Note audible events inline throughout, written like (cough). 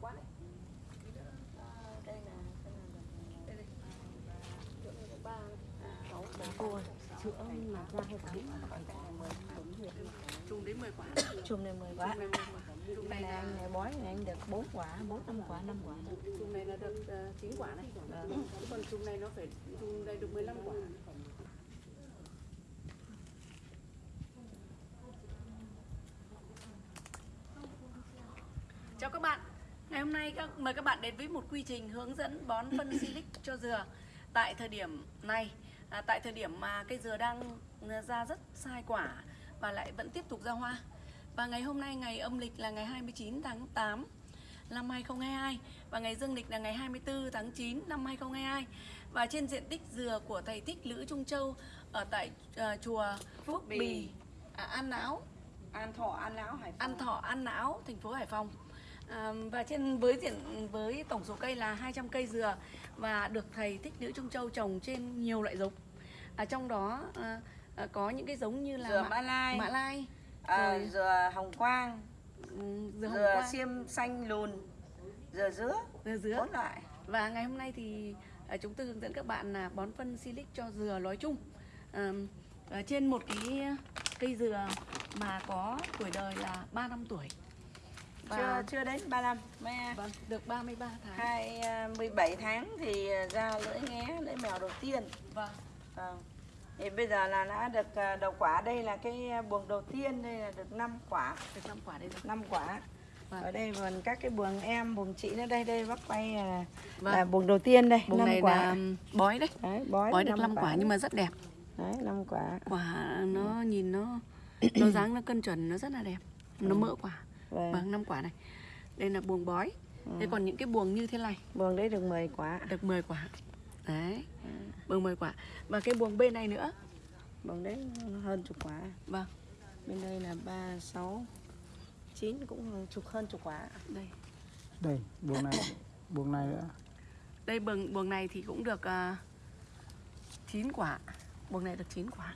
quá đấy Ờ, đây là là đây đây. ba sáu mà ra hay phải chùm đến 10 quả. Chùm này mười quả. (coughs) Chùm này 10 quả. Chùm này là anh này bói này anh được bốn quả bốn năm quả năm quả. Chùm này là được uh, 9 quả này. Còn chùm này nó phải chùm này được 15 quả Chào các bạn Các, mời các bạn đến với một quy trình hướng dẫn bón phân (coughs) silic cho dừa Tại thời điểm này. À, Tại thời điểm mà cây dừa đang ra rất sai quả Và lại vẫn tiếp tục ra hoa. Và ngày hôm nay ngày âm lịch là ngày 29 tháng 8 năm 2022 Và ngày dương lịch là ngày 24 tháng 9 năm 2022 Và trên diện tích dừa của thầy Thích Lữ Trung Châu Ở tại à, chùa Phước Bì. À, An Não an thọ an lão hải An Thọ, An Não, thành phố Hải Phòng. À, và trên với diện với tổng số cây là 200 cây dừa và được thầy Thích Nữ Trung Châu trồng trên nhiều loại giống. À, trong đó à, à, có những cái giống như là dừa mã, mã lai mã lai, à, rồi dừa hồng quang ừ, dừa hồng dừa quang, xiêm xanh lùn dừa dứa dừa dứa. bốn loại Và ngày hôm nay thì à, chúng tôi hướng dẫn các bạn là bón phân silic cho dừa nói chung. À, trên một cái cây dừa mà có tuổi đời là 3 năm tuổi. Chưa chưa đến 35 mấy vâng, được 33 tháng. hai à, 17 tháng thì ra lưỡi nghé lưỡi mèo đầu tiên. Vâng. Vâng. thì bây giờ là đã được à, đầu quả. Đây là cái à, buồng đầu tiên đây là được 5 quả. Được 5 quả đây rồi. 5 quả. Vâng. ở đây còn các cái buồng em buồng chị nữa. Đây đây bác quay là, Vâng. là buồng đầu tiên đây năm này quả. là bói đấy. Đấy bói, Bói được năm 5 quả nhưng mà rất đẹp. Đấy 5 quả. Quả nó nhìn nó (clears throat) Nó dáng nó cân chuẩn nó rất là đẹp. Nó mỡ quả vâng. Vâng 5 quả này. Đây là buồng bói. Thế còn những cái buồng như thế này? Buồng đấy được 10 quả. Được 10 quả. Đấy Buồng 10 quả. Và cái buồng bên này nữa? Buồng đấy hơn chục quả. Vâng. Bên đây là 3 6 9 cũng chục hơn chục quả. Đây. Đây buồng này. Buồng này nữa. Đây buồng, buồng này thì cũng được uh, 9 quả. Buồng này được 9 quả.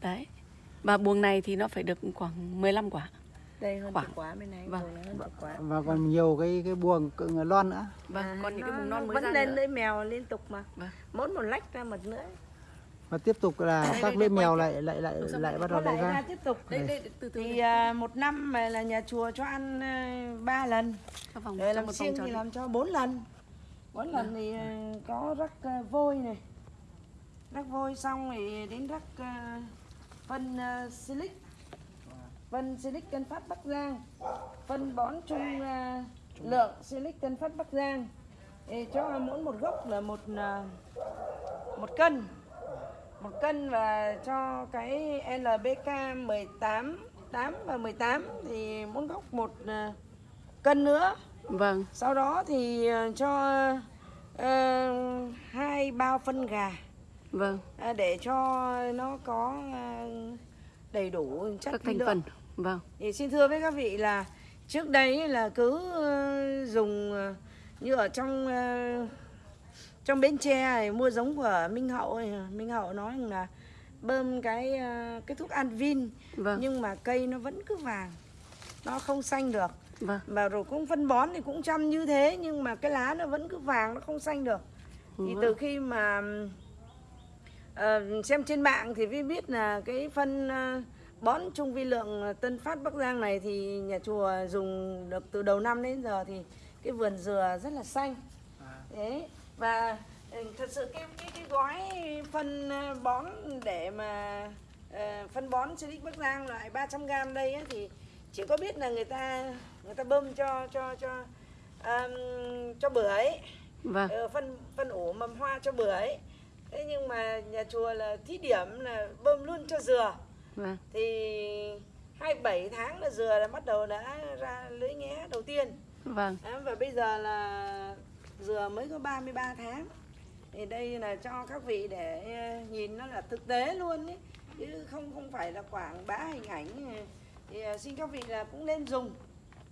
Đấy. Và buồng này thì nó phải được khoảng 15 quả đây hơn chục quả bên này Vâng. hơn quả và còn nhiều cái cái buồng cự lon nữa. Vâng À, còn những cái buồng non mới vẫn ra lên nữa. lưỡi mèo liên tục mà. Vâng. Mỗi một lách ra một lưỡi. Và tiếp tục là Đây, các đây, lưỡi mèo lại lại lại lại quay bắt đầu lại lại ra. ra tiếp tục. Đây đây từ từ thì à, một năm là nhà chùa cho ăn à, ba lần. Các vòng rồi trong làm tròn thì đi. làm cho bốn lần. Bốn lần thì à, có rắc à, vôi này. Rắc vôi xong thì đến rắc phân à, silic phân silic tân phát bắc giang. Phân bón chung à, lượng silic tân phát bắc giang. Thì cho mỗi một gốc là một à, một cân. Một cân và cho cái LBK 18 8 và 18 thì mỗi gốc một à, cân nữa. Vâng. Sau đó thì cho ờ, hai bao phân gà. Vâng. À, để cho nó có đầy đủ chất Các thành lượng. phần Vâng. Thì xin thưa với các vị là trước đây là cứ ờ, dùng ờ, như ở trong ờ, trong bến tre này mua giống của Minh Hậu này, Minh Hậu nói là bơm cái cái thuốc Anvin Vâng. nhưng mà cây nó vẫn cứ vàng nó không xanh được. Vâng. Và rồi cũng phân bón thì cũng chăm như thế nhưng mà cái lá nó vẫn cứ vàng nó không xanh được. Thì Vâng. từ khi mà ờ, xem trên mạng thì mới biết là cái phân ờ, bón trung vi lượng Tân Phát Bắc Giang này thì nhà chùa dùng được từ đầu năm đến giờ thì cái vườn dừa rất là xanh. Thế và ừ, thật sự cái cái cái gói phân ờ, bón để mà ờ, phân bón Silic Bắc Giang loại 300g đây ấy, thì chỉ có biết là người ta người ta bơm cho cho cho um, cho bưởi. Vâng. Ờ, phân phân ủ mầm hoa cho bưởi. Thế nhưng mà nhà chùa là thí điểm là bơm luôn cho dừa Vâng. Thì 27 tháng là dừa là bắt đầu đã ra lưỡi nghé đầu tiên. Vâng. Đó, và bây giờ là dừa mới có 33 tháng. Thì đây là cho các vị để ờ, nhìn nó là thực tế luôn ấy chứ không không phải là quảng bá hình ảnh. Thì ờ, xin các vị là cũng nên dùng.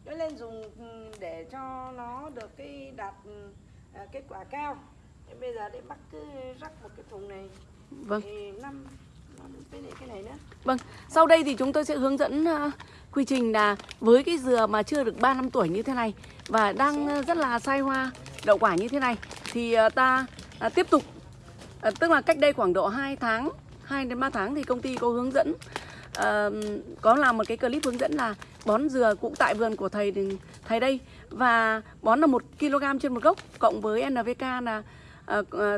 Nó lên dùng ừ, để cho nó được cái đạt ừ, à, kết quả cao. Thế bây giờ để bác cứ rắc một cái thùng này. Vâng. Thì năm Vâng, sau đây thì chúng tôi sẽ hướng dẫn ờ, quy trình là với cái dừa mà chưa được 3 năm tuổi như thế này và đang ờ, rất là sai hoa đậu quả như thế này thì ờ, ta tiếp tục. Tức là cách đây khoảng độ 2 tháng 2 đến 3 tháng thì công ty có hướng dẫn có làm một cái clip hướng dẫn là bón dừa cũng tại vườn của thầy thầy đây và bón là 1 kg trên một gốc cộng với nvk là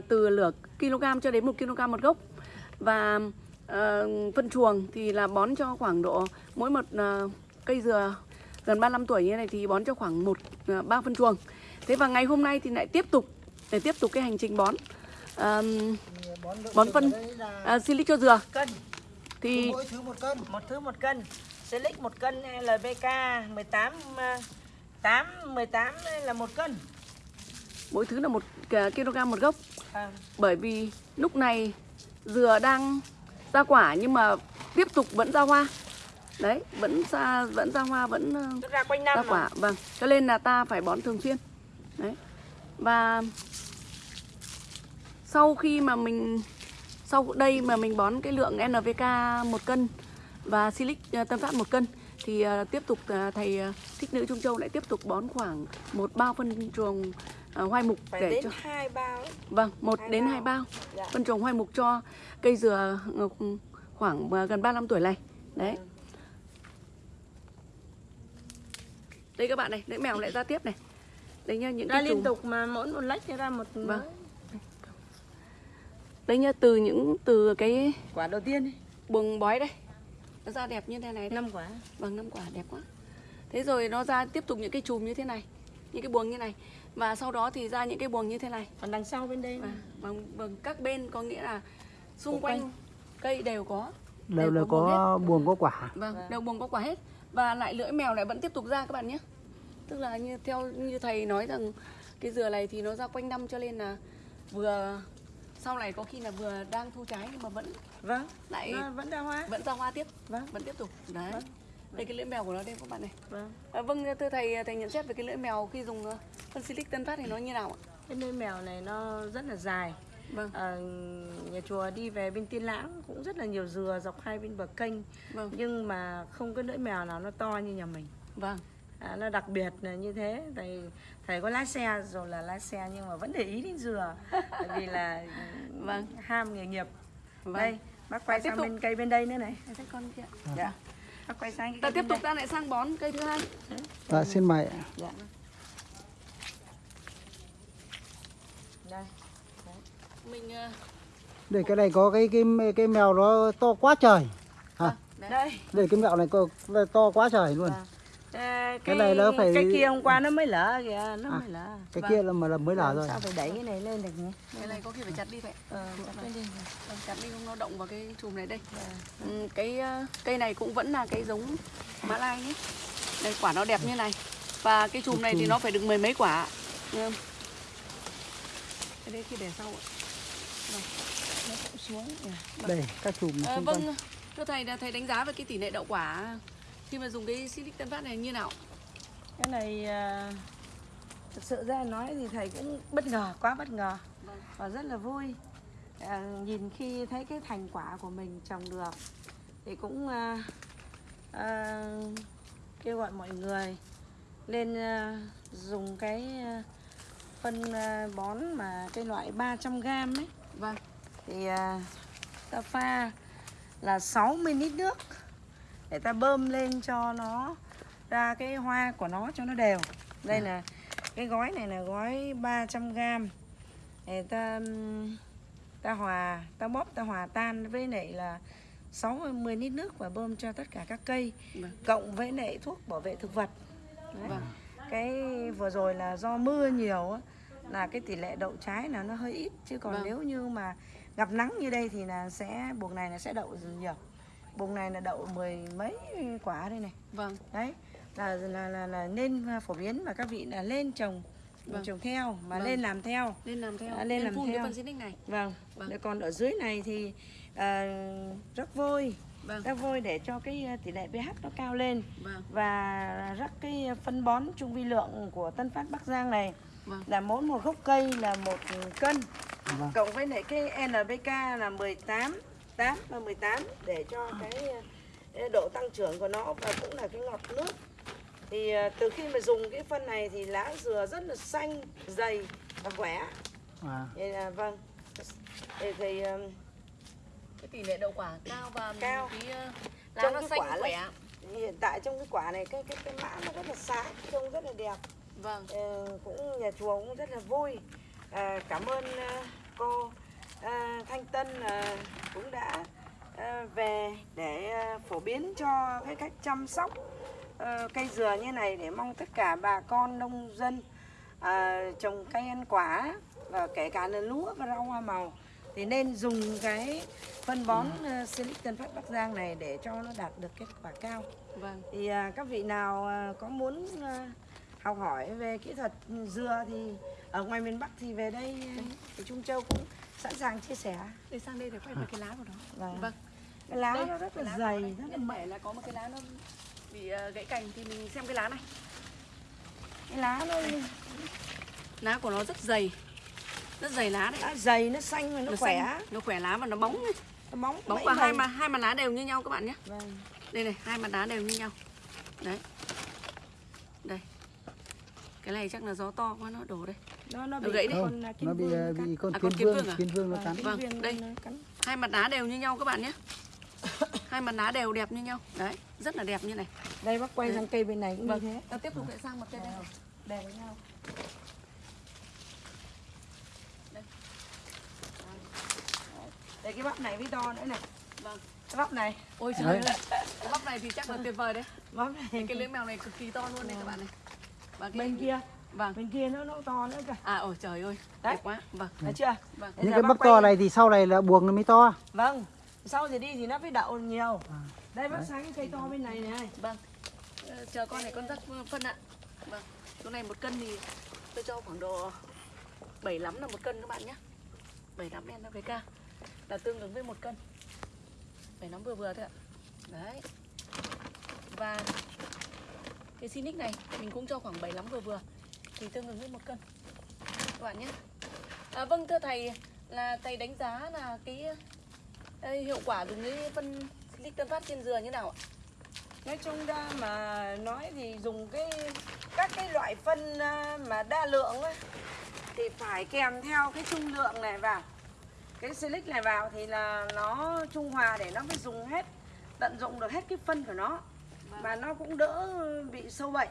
từ lửa kg cho đến 1 kg một gốc. Và ờ, phân chuồng thì là bón cho khoảng độ mỗi một ờ, cây dừa gần 35 tuổi như này thì bón cho khoảng một ba phân chuồng. Thế và ngày hôm nay thì lại tiếp tục để tiếp tục cái hành trình bón. Ờm, bón phân à, silic cho dừa. Cân. Thì mỗi thứ một cân. Một thứ một cân. Silic một cân LBK 18 ờ, 8 18 là một cân? Mỗi thứ là một kg một gốc. À, bởi vì lúc này dừa đang ra quả nhưng mà tiếp tục vẫn ra hoa. Đấy vẫn ra vẫn ra hoa vẫn ờ, ra quanh ra năm quả. mà. vâng cho nên là ta phải bón thường xuyên. Đấy. Và sau khi mà mình sau đây mà mình bón cái lượng NPK một cân và Silic ờ, Tân Phát một cân thì ờ, tiếp tục thầy thích nữ Trung Châu lại tiếp tục bón khoảng một bao phân chuồng ờ, hoai mục phải để đến cho hai bao ấy. vâng một hai đến bao. hai bao. Dạ. phân trồng hoai mục cho cây dừa ờ, khoảng ờ, gần 35 tuổi này. Đấy. Đây các bạn này lưỡi mèo lại ra tiếp này. Đấy nhá những ra cái liên chùm tục mà mỗi một lách ra một Vâng. đấy nhá từ những từ cái quả đầu tiên ấy, buồng bói đây. Nó ra đẹp như thế này đấy. năm quả. Vâng năm quả đẹp quá. Thế rồi nó ra tiếp tục những cái chùm như thế này những cái buồng như này và sau đó thì ra những cái buồng như thế này. Còn đằng sau bên đây và vâng vâng các bên có nghĩa là xung quanh quanh. cây đều có. Đều đều có có buồng có quả. Vâng, Vâng. đều buồng có quả hết. Và lại lưỡi mèo lại vẫn tiếp tục ra các bạn nhé. Tức là như theo như thầy nói rằng Cái dừa này thì nó ra quanh năm cho nên là Vừa Sau này có khi là vừa đang thu trái nhưng mà vẫn vâng lại nó vẫn ra hoa. vẫn ra hoa tiếp Vâng. Vẫn tiếp tục. Đấy. Vâng. Đây cái lưỡi mèo của nó đây các bạn này. Vâng. À, Vâng thưa thầy thầy nhận xét về cái lưỡi mèo khi dùng ờ, phân silic tân phát thì nó như nào ạ? cái nơi mèo này nó rất là dài. Vâng. Ờ, nhà chùa đi về bên tiên lãng cũng rất là nhiều dừa dọc hai bên bờ kênh. Vâng. Nhưng mà không có lưỡi mèo nào nó to như nhà mình. Vâng. À, nó đặc biệt là như thế. Thầy thầy có lái xe rồi là lái xe nhưng mà vẫn để ý đến dừa. (laughs) Bởi vì là Vâng. ham nghề nghiệp. Vâng. Đây bác quay tiếp sang bên cây bên đây nữa này. Thấy con kia. Dạ. Bác quay sang cái Ta tiếp tục ta lại sang bón cây thứ hai. Dạ xin mời ạ. dạ. Đây. Mình ờ, đây cái này có cái cái cái mèo nó to quá trời. À, đấy. đây. Đây cái mèo này có to quá trời luôn. Vâng. À, Cái này nó phải- cái kia hôm qua nó mới lỡ kìa nó À. mới lỡ cái Vâng. kia là mà là mới lở Làm rồi. Sao phải đẩy cái này lên được nhỉ? Cái này có khi phải chặt đi vậy. Ờ, chặt cái đi. Vâng, chặt đi không nó động vào cái chùm này đây. Dạ. ừ, cái ờ, cây này cũng vẫn là cái giống mã lai nhé. Đây quả nó đẹp như này. Và cái chùm này thì nó phải được mười mấy quả. Nghe không? cái đấy khi để sau ạ. Nó cũng xuống. Nhỉ. đây các chùm Ờ, quanh vâng. thưa thầy là thầy đánh giá về cái tỷ lệ đậu quả khi mà dùng cái silic tân phát này như nào? Cái này à, thực sự ra nói thì thầy cũng bất ngờ quá bất ngờ. Vâng. và rất là vui. À, nhìn khi thấy cái thành quả của mình trồng được thì cũng à, à, kêu gọi mọi người lên à, dùng cái à, phân à, bón mà cái loại 300 g ấy. Vâng. Thì à, ta pha là 60 lít nước để ta bơm lên cho nó ra cái hoa của nó cho nó đều đây là cái gói này là gói 300 g để ta ta hòa ta bóp ta hòa tan với lại là 60 lít nước và bơm cho tất cả các cây Vâng. cộng với lại thuốc bảo vệ thực vật Đấy. vâng cái vừa rồi là do mưa nhiều là cái tỷ lệ đậu trái là nó hơi ít chứ còn Vâng. nếu như mà gặp nắng như đây thì là sẽ buồng này là sẽ đậu nhiều buồng này là đậu mười mấy quả đây này vâng đấy là là là, là nên phổ biến và các vị là lên trồng Vâng. trồng theo mà Vâng. lên làm theo lên làm theo À, lên làm phun cái theo. này vâng, Vâng. Rồi còn ở dưới này thì à, rắc vôi vâng rắc vôi để cho cái à, tỷ lệ pH nó cao lên vâng và rắc cái phân bón trung vi lượng của Tân Phát Bắc Giang này Vâng. là mỗi một gốc cây là một cân Vâng. cộng với lại cái NPK là 18 8 và 18 để cho cái ờ, độ tăng trưởng của nó và cũng là cái ngọt nước. Thì ờ, từ khi mà dùng cái phân này thì lá dừa rất là xanh dày và khỏe. À, thì là vâng. Thì, thì ờ, cái tỷ lệ đậu quả cao và Cao. cái ờ, lá Trong nó cái xanh quả khỏe. hiện tại trong cái quả này cái cái cái mã nó rất là sáng trông rất là đẹp. Vâng. Ờ, cũng nhà chùa cũng rất là vui. À, cảm ơn ờ, cô ờ, Thanh Tân ờ, cũng đã ờ, về để ờ, phổ biến cho cái cách chăm sóc ờ, cây dừa như này để mong tất cả bà con nông dân trồng cây ăn quả và kể cả là lúa và rau hoa màu thì nên dùng cái phân bón uh, Silic Tân Phát Bắc Giang này để cho nó đạt được kết quả cao. Vâng. Thì các vị nào có muốn học hỏi về kỹ thuật dừa thì ở ngoài miền Bắc thì về đây à, thì Trung Châu cũng sẵn sàng chia sẻ. để sang đây để quay về cái lá của nó. Vâng. vâng. Cái lá Đây, nó rất là lá dày, nó đây. rất là thể là có một cái lá nó bị ờ, gãy cành thì mình xem cái lá này. Cái lá nó, lá của nó rất dày. Rất dày lá đấy. Nó dày, nó xanh và nó, khỏe, xanh, nó khỏe lá và nó bóng ấy. nó bóng, bóng mẩy và hai mẩy. mặt hai mặt lá đều như nhau các bạn nhé. Vâng. đây này hai mặt lá đều như nhau. Đấy. Đây. Cái này chắc là gió to quá nó đổ đây Nó nó Nó bị gãy đấy. con à, kim nó bị vương nó cắn. bị con À, kiến con kiến vương vương à? kiến vương nó cắn Vâng, vương đây. nó hai mặt lá đều như nhau các bạn nhé hai mặt lá đều đẹp như nhau đấy rất là đẹp như này Đây bác quay Đấy. sang cây bên này cũng vâng như thế. ta tiếp tục lại sang mặt cây đây Đều với nhau. Đây. Đây cái bắp này với to nữa này. vâng Cái bắp này, ôi trời ơi cái bắp này thì chắc là tuyệt vời đấy bắp này. cái lưỡi mèo này cực kỳ to luôn đấy các bạn này và cái Bên kia, vâng. Bên kia nó nó to nữa kìa. à ôi trời ơi Đấy. đẹp quá. Vâng. Thấy chưa? vâng. Những cái bắp to này thì sau này là buồng nó mới to. Vâng, sau thì đi thì nó phải đậu nhiều. À. Đây bác sáng cái cây to bên này này. vâng. Ờ, chờ con này con rắc phân ạ. Vâng. Chỗ này một cân thì tôi cho khoảng độ 75 là một cân các bạn nhé. 75 NPK là tương ứng với một cân. 75 vừa vừa thôi ạ. Đấy. Và cái Sinic này mình cũng cho khoảng 75 vừa vừa thì tương ứng với một cân các bạn nhé à, vâng thưa thầy là thầy đánh giá là cái ờ, hiệu quả dùng cái phân silicon Phát trên dừa như nào ạ Nói chung ra mà nói thì dùng cái các cái loại phân à, mà đa lượng ấy, thì phải kèm theo cái trung lượng này vào. Cái silic này vào thì là nó trung hòa để nó mới dùng hết tận dụng được hết cái phân của nó mà nó cũng đỡ bị sâu bệnh.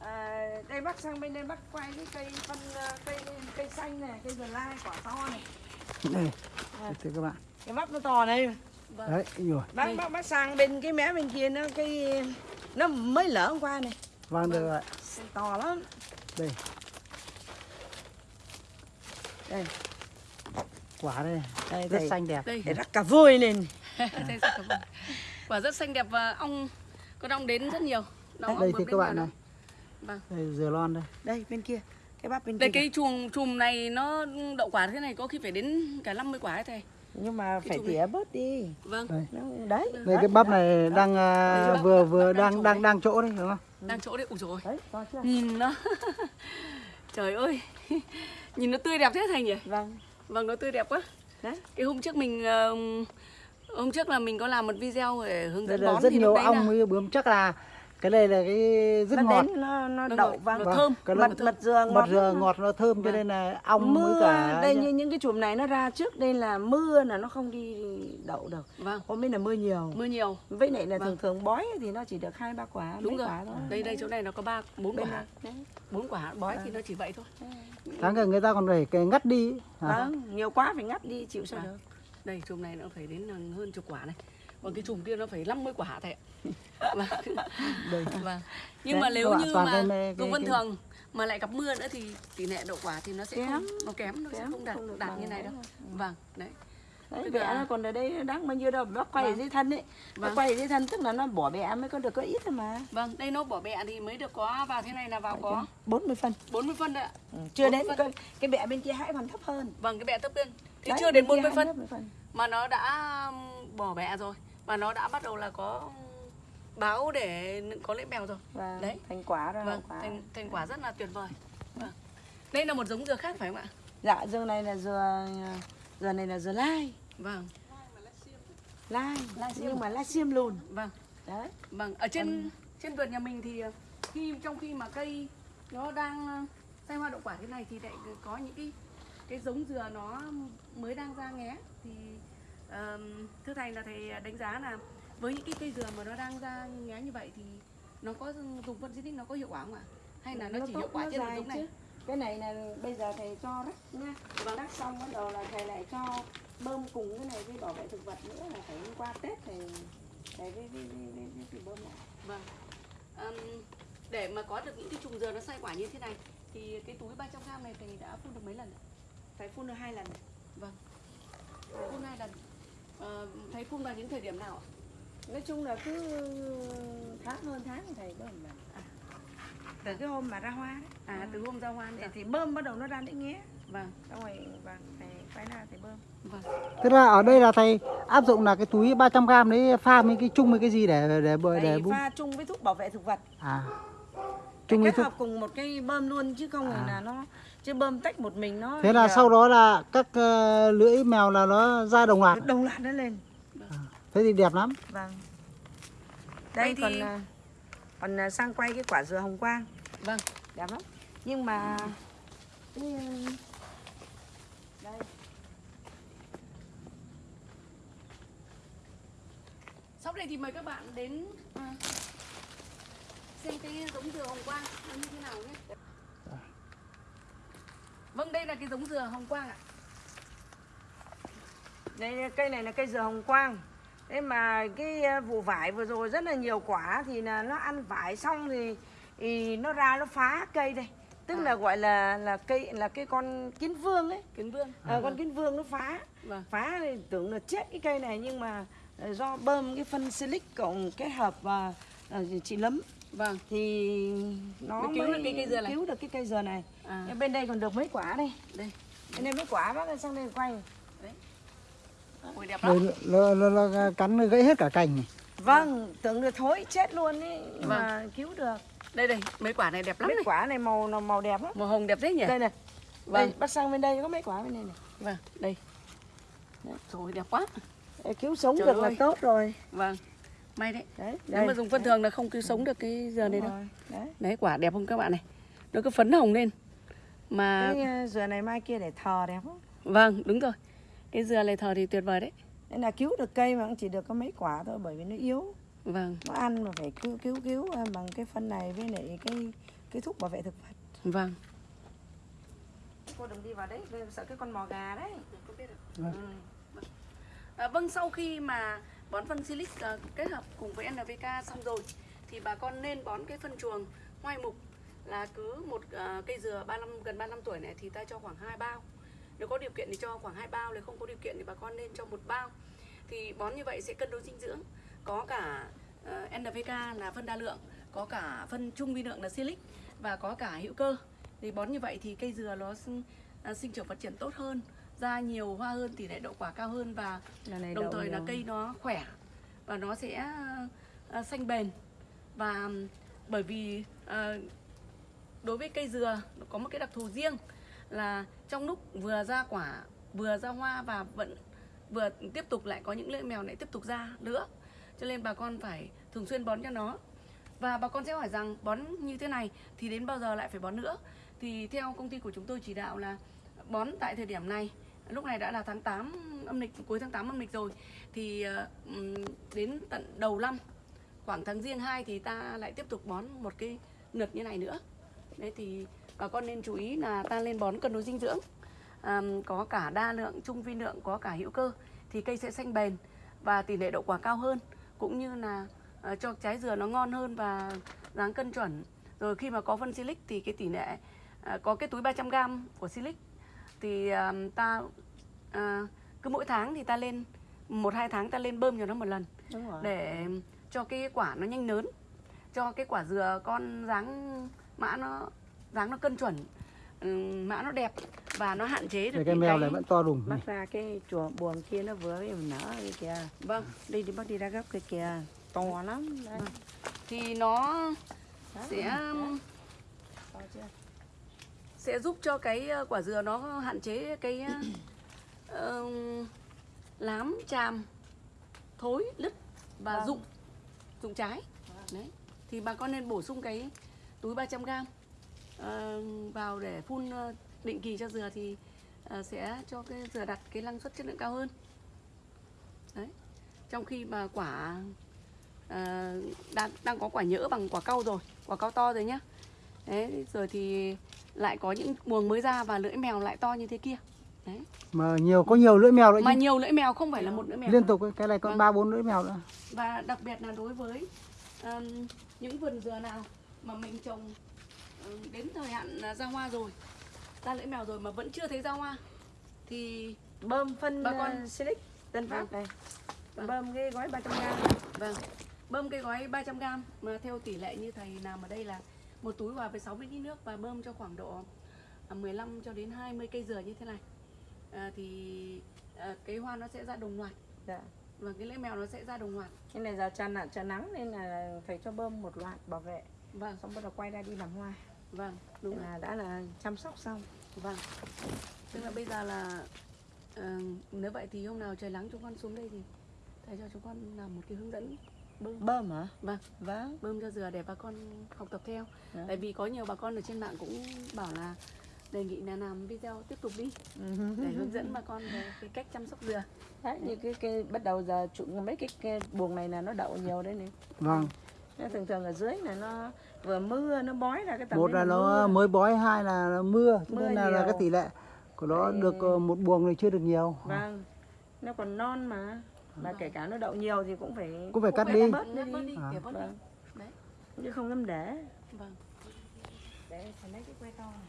À, đây bác sang bên đây bác quay cái cây phân à, cây cây xanh này, cây dừa lai quả to này. đây thưa các bạn. Cái bắp nó to này. vâng. Đấy rồi. Bác Đây. bác bác sang bên cái mé bên kia nó cái nó mới lở hôm qua này. Vâng được rồi. To lắm. Đây. Đây. Quả đây. Đây rất thầy, xanh đẹp. Đây rắc cả vôi lên. (laughs) Đây, rất quả rất xanh đẹp và ong con ong đến rất nhiều. Nó ong đây thì các bạn này Vâng. đây dừa lon đây. Đây bên kia. Cái bắp bên đây kia cái chùm chùm này nó đậu quả thế này có khi phải đến cả 50 quả ấy thầy. Nhưng mà cái phải tỉa bớt đi. Vâng. Đây. Đấy. Đây cái bắp này đang à, Đây, bắp- vừa bắp vừa đang đang chỗ đang đấy. đang chỗ đấy đúng không? Đang chỗ đấy. Ủi rồi đấy to chưa? Nhìn nó. (laughs) Trời ơi. (laughs) Nhìn nó tươi đẹp thế thầy nhỉ? Vâng. Vâng nó tươi đẹp quá. Đấy. Cái hôm trước mình ờ, hôm trước là mình có làm một video để hướng dẫn bón rất thì nhiều đấy ong với bướm. Chắc là cái này là cái rất nó ngọt. đến nó nó Nó đậu. ngọt, vàng nó Vâng, thơm. Cái mật mật dừa ngọt mật dừa ngọt nó thơm cho Vâng. nên là ong mưa với cả đây như những cái chùm này nó ra trước đây là mưa là nó không đi đậu được. Vâng. Hôm nay là mưa nhiều. Mưa nhiều. Với lại là Vâng. thường thường bói thì nó chỉ được hai ba quả đúng mấy rồi. quả thôi. Đây đây chỗ này nó có ba bốn quả. bốn quả bói thì nó chỉ vậy thôi. Tháng gần người ta còn phải cái ngắt đi. Vâng nhiều quá phải ngắt đi chịu sao Vâng. được. Đây chùm này nó phải đến hơn chục quả này. Còn cái chùm kia nó phải 50 quả thầy ạ vâng. vâng. Nhưng mà nếu như mà cái- vân thường mà lại gặp mưa nữa thì tỷ lệ đậu quả thì nó sẽ Kém. không nó kém nó sẽ Kém, không đạt không đạt như này đâu. đấy. vâng đấy. Đấy bẹ nó còn ở đây đáng bao nhiêu đâu bác quay ở Vâng. dưới thân ấy. Vâng. quay ở dưới thân tức là nó bỏ bẹ mới có được có ít thôi mà. Vâng đây nó bỏ bẹ thì mới được có vào thế này là vào có 40 phân. 40 phân đấy ạ. Ừ. chưa đến 40 cái, cái bẹ bên kia hãy còn thấp hơn. Vâng cái bẹ thấp lên thì Đấy, chưa đến kia 40 hãy phân. 40 phân mà nó đã bỏ bẹ rồi. Và nó đã bắt đầu là có báo để có lưỡi mèo rồi. Và Đấy. thành quả ra vâng quả. thành, thành quả rất là tuyệt vời. Vâng. đây là một giống dừa khác phải không ạ? Dạ dừa này là dừa dừa này là dừa lai. Vâng. Lai. Lai xiêm. nhưng mà lai xiêm lùn. Vâng. Đấy. Vâng ở trên trên vườn nhà mình thì ờ, khi trong khi mà cây nó đang ờ, sai hoa đậu quả thế này thì lại có những cái cái giống dừa nó mới đang ra nghé. Thì ờm, thưa thầy là thầy đánh giá là với những cái cây dừa mà nó đang ra nghé như vậy thì nó có dùng phân xịt nó có hiệu quả không ạ hay là nó, chỉ tốt, hiệu quả nó trên giống này chứ. cái này là bây giờ thầy cho rắc nha Vâng. rắc xong bắt đầu là thầy lại cho bơm cùng cái này với bảo vệ thực vật nữa là phải qua tết thầy thầy với với với, với, bơm lại Vâng. Ừm, để mà có được những cái trùng dừa nó sai quả như thế này thì cái túi 300 g này thầy đã phun được mấy lần? thầy phun được hai lần Vâng. Phun hai lần. Ờ, thầy phun vào những thời điểm nào ạ? Nói chung là cứ tháng hơn tháng thì thầy bơm lần À. từ cái hôm mà ra hoa đấy À từ hôm ra hoa thì, nữa. thì bơm bắt đầu nó ra đến nghé Vâng. xong rồi vâng thầy quay ra thầy bơm Vâng. Thế là ở đây là thầy áp dụng là cái túi 300 g đấy pha với cái chung với cái gì để để để, để, thầy bơm? pha chung với thuốc bảo vệ thực vật À. Chung với kết thuốc. hợp cùng một cái bơm luôn chứ không phải À. là nó chứ bơm tách một mình nó Thế là giờ sau đó là các ờ, lưỡi mèo là nó ra đồng loạt. đồng loạt nó lên Thế thì đẹp lắm. vâng Đây đây thì- còn à, còn à, sang quay cái quả dừa hồng quang Vâng. đẹp lắm nhưng mà à, đây Sau đây thì mời các bạn đến ờ, xem cái giống dừa hồng quang nó như thế nào nhé. Vâng, đây là cái giống dừa hồng quang ạ. đây cây này là cây dừa hồng quang thế mà cái à, vụ vải vừa rồi rất là nhiều quả thì là nó ăn vải xong thì, thì nó ra nó phá cây đây tức À. là gọi là là cây là cái con kiến vương ấy Kiến vương. à, con kiến vương nó phá Vâng. phá thì tưởng là chết cái cây này nhưng mà ờ, do bơm cái phân silic cộng kết hợp và ờ, chị lấm Vâng. thì nó Mới cứu mới được cái cây dừa này. cứu được cái cây dừa này À, bên đây còn được mấy quả đây đây. bên đây mấy quả bác sang đây quay Ôi đẹp lắm. Nó, nó, nó, nó cắn gãy hết cả cành này. vâng tưởng là thối chết luôn ấy Vâng. mà cứu được Đây đây, mấy quả này đẹp lắm mấy này. quả này màu nó màu đẹp lắm Màu hồng đẹp thế nhỉ? đây này Vâng. đây bác sang bên đây có mấy quả bên đây này Vâng, đây. Rồi đẹp quá. Để cứu sống Trời được là ơi. tốt rồi Vâng. May đấy. đấy Nếu mà dùng phân thường là không cứu sống được cái dừa này Đúng đâu. rồi, đấy Đấy quả đẹp không các bạn này. Nó cứ phấn hồng lên. Mà cái ờ, dừa này mai kia để thờ đẹp lắm vâng, đúng rồi. Cái dừa này thờ thì tuyệt vời đấy. Nên là cứu được cây mà cũng chỉ được có mấy quả thôi bởi vì nó yếu Vâng, nó ăn mà phải cứu cứu cứu ờ, bằng cái phân này với lại cái cái thuốc bảo vệ thực vật vâng. cô đừng đi vào đấy sợ cái con mò gà đấy Vâng. ừ. À, vâng, sau khi mà bón phân silic à, kết hợp cùng với NPK xong rồi thì bà con nên bón cái phân chuồng hoai mục là cứ một à, cây dừa 35 gần 35 tuổi này thì ta cho khoảng 2 bao. Nếu có điều kiện thì cho khoảng 2 bao, nếu không có điều kiện thì bà con nên cho một bao. Thì bón như vậy sẽ cân đối dinh dưỡng. Có cả à, NPK là phân đa lượng, có cả phân trung vi lượng là silic và có cả hữu cơ. Thì bón như vậy thì cây dừa nó sinh, à, sinh trưởng phát triển tốt hơn, ra nhiều hoa hơn, tỷ lệ đậu quả cao hơn và này đồng thời là cây nó khỏe và nó sẽ à, xanh bền và bởi vì à, đối với cây dừa nó có một cái đặc thù riêng là trong lúc vừa ra quả, vừa ra hoa và vẫn vừa tiếp tục lại có những lưỡi mèo lại tiếp tục ra nữa. Cho nên bà con phải thường xuyên bón cho nó. Và bà con sẽ hỏi rằng, bón như thế này thì đến bao giờ lại phải bón nữa? Thì theo công ty của chúng tôi chỉ đạo là bón tại thời điểm này, lúc này đã là tháng 8 âm lịch, cuối tháng 8 âm lịch rồi, thì ờ, đến tận đầu năm, khoảng tháng riêng 2 thì ta lại tiếp tục bón một cái lượt như này nữa. Đấy thì bà con nên chú ý là ta lên bón cân đối dinh dưỡng. À, có cả đa lượng trung vi lượng có cả hữu cơ thì cây sẽ xanh bền và tỷ lệ đậu quả cao hơn. Cũng như là ờ, cho trái dừa nó ngon hơn và dáng cân chuẩn. Rồi khi mà có phân silic thì cái tỷ lệ à, có cái túi 300 g của silic thì à, ta à, cứ mỗi tháng thì ta lên một hai tháng ta lên bơm cho nó một lần đúng rồi. để cho cái quả nó nhanh lớn cho cái quả dừa con dáng mã nó dáng nó cân chuẩn. Ừm, mã nó đẹp và nó hạn chế được cái mèo này vẫn to đùng. Bác ra cái chùa buồng kia nó vừa mới nở cái kìa. Vâng. Đi đi bác đi ra gấp cái kìa. To lắm. Đấy. thì nó Đó, sẽ chưa? sẽ giúp cho cái ờ, quả dừa nó hạn chế cái ờ, ờm, lám chàm thối lứt và Vâng. rụng rụng trái. Đấy. Thì bà con nên bổ sung cái túi 300 g ờ, vào để phun ờ, định kỳ cho dừa thì ờ, sẽ cho cái dừa đặt cái năng suất chất lượng cao hơn. Đấy. Trong khi mà quả ờ, đang đang có quả nhỡ bằng quả cau rồi quả cau to rồi nhá. Đấy rồi thì lại có những buồng mới ra và lưỡi mèo lại to như thế kia. Đấy. Mà nhiều có nhiều lưỡi mèo nữa mà chứ. nhiều lưỡi mèo không phải là một lưỡi mèo liên tục cái này còn Vâng. ba bốn lưỡi mèo nữa. Và đặc biệt là đối với um, những vườn dừa nào mà mình trồng đến thời hạn à, ra hoa rồi. Ra lưỡi mèo rồi mà vẫn chưa thấy ra hoa. Thì bơm phân Bà bà con- silic tân phát này. Vâng. bơm cái gói 300 g vâng. Bơm cái gói 300 g mà theo tỷ lệ như thầy làm ở đây là một túi hòa với 60 lít nước và bơm cho khoảng độ à, 15 cho đến 20 cây dừa như thế này. À, thì à, cái hoa nó sẽ ra đồng loạt. Dạ. và cái lưỡi mèo nó sẽ ra đồng loạt. Cái này giờ tràn nạn tràn nắng nên là phải cho bơm một loạt bảo vệ. Vâng. Xong bắt đầu quay ra đi làm hoa vâng đúng rồi. là đã là chăm sóc xong Vâng. Tức là bây giờ là ờ, nếu vậy thì hôm nào trời nắng chúng con xuống đây thì thầy cho chúng con làm một cái hướng dẫn bơm bơm hả Vâng. vâng bơm cho dừa để bà con học tập theo. Dạ. Tại vì có nhiều bà con ở trên mạng cũng bảo là đề nghị là làm video tiếp tục đi để hướng dẫn bà con về cái cách chăm sóc dừa. đấy như cái, cái bắt đầu giờ trụ mấy cái, cái buồng này là nó đậu nhiều đấy này vâng thường thường ở dưới là nó vừa mưa nó bói ra cái tầm một là nó mưa. mới bói hai là nó mưa cho Mưa nên là, là cái tỷ lệ của nó Đấy. được ờ, một buồng này chưa được nhiều vâng nó còn non mà mà kể cả nó đậu nhiều thì cũng phải cũng phải cắt Cũng đi phải bớt đi. bớt đi, À. đi. Vâng. Đấy. chứ không dám để Vâng. để lấy cái que to này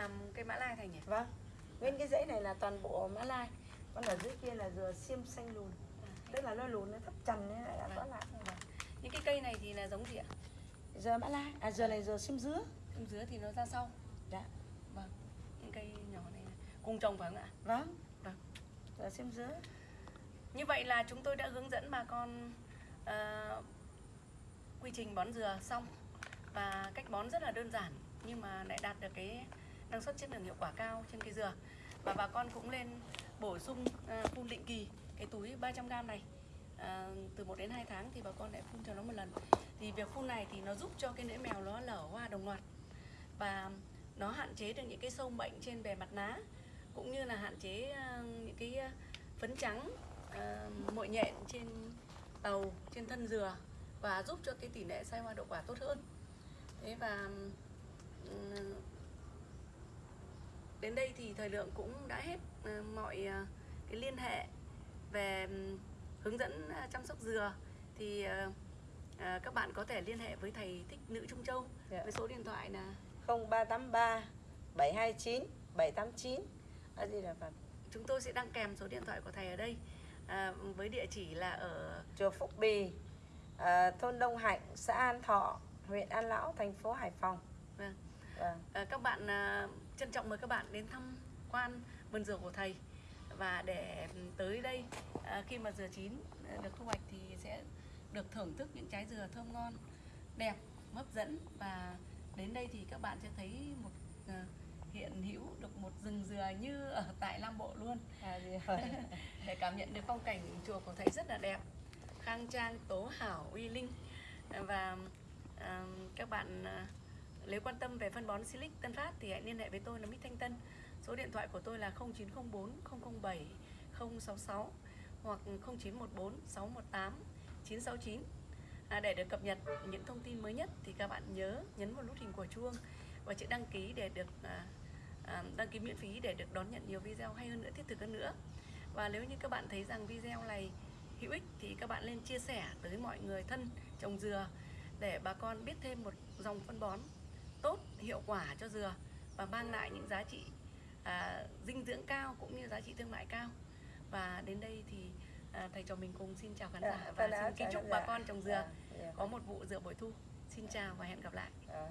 Làm cây mã lai thành nhỉ? vâng nguyên cái dãy này là toàn bộ mã lai còn ở dưới kia là dừa xiêm xanh lùn tức là nó lùn nó thấp trần nên lại là có lại Những cái cây này thì là giống gì ạ? dừa mã lai à dừa này dừa xiêm dứa Bên dưới thì nó ra sau. Dạ. Vâng. Những cây nhỏ này cùng trồng phải không ạ? vâng Vâng. dừa xiêm dứa Như vậy là chúng tôi đã hướng dẫn bà con ờ, quy trình bón dừa xong và cách bón rất là đơn giản nhưng mà lại đạt được cái năng suất chất lượng hiệu quả cao trên cây dừa. Và bà con cũng nên bổ sung ờ, phun định kỳ cái túi 300g này. Ờ, từ 1 đến 2 tháng thì bà con lại phun cho nó một lần. Thì việc phun này thì nó giúp cho cái nễ mèo nó lở hoa đồng loạt. Và nó hạn chế được những cái sâu bệnh trên bề mặt lá cũng như là hạn chế à, những cái phấn trắng uh, mội nhện trên tàu trên thân dừa và giúp cho cái tỷ lệ sai hoa đậu quả tốt hơn. Thế và ừm, đến đây thì thời lượng cũng đã hết Ờ, mọi ờ, cái liên hệ về hướng dẫn ờ, chăm sóc dừa thì các bạn có thể liên hệ với thầy thích nữ trung châu Dạ. với số điện thoại là 0383 729 789 ở gì là Phật chúng tôi sẽ đăng kèm số điện thoại của thầy ở đây à, với địa chỉ là ở chùa Phúc Bì à, thôn Đông Hạnh xã An Thọ huyện An Lão thành phố Hải Phòng Vâng. vâng. à, các bạn à, trân trọng mời các bạn đến thăm quan vườn dừa của thầy. Và để tới đây à, khi mà dừa chín à, được thu hoạch thì sẽ được thưởng thức những trái dừa thơm ngon đẹp hấp dẫn. Và đến đây thì các bạn sẽ thấy một à, hiện hữu được một rừng dừa như ở tại Nam Bộ luôn. À, rồi. (laughs) để cảm nhận được phong cảnh chùa của thầy rất là đẹp khang trang tố hảo uy linh. Và à, các bạn nếu quan tâm về phân bón Silic Tân Phát thì hãy liên hệ với tôi là Mít Thanh Tân. Số điện thoại của tôi là 0904 007 066 hoặc 0914 618 969 à, để được cập nhật những thông tin mới nhất thì các bạn nhớ nhấn vào nút hình của chuông và chữ đăng ký để được à, à, đăng ký miễn phí để được đón nhận nhiều video hay hơn nữa thiết thực hơn nữa. Và nếu như các bạn thấy rằng video này hữu ích thì các bạn nên chia sẻ tới mọi người thân trồng dừa để bà con biết thêm một dòng phân bón tốt hiệu quả cho dừa và mang lại những giá trị à, dinh dưỡng cao cũng như giá trị thương mại cao và đến đây thì à, thầy trò mình cùng xin chào khán giả Dạ, và xin kính chúc bà giả. con trồng dừa Dạ, dạ. có một vụ dừa bội thu xin chào và hẹn gặp lại À.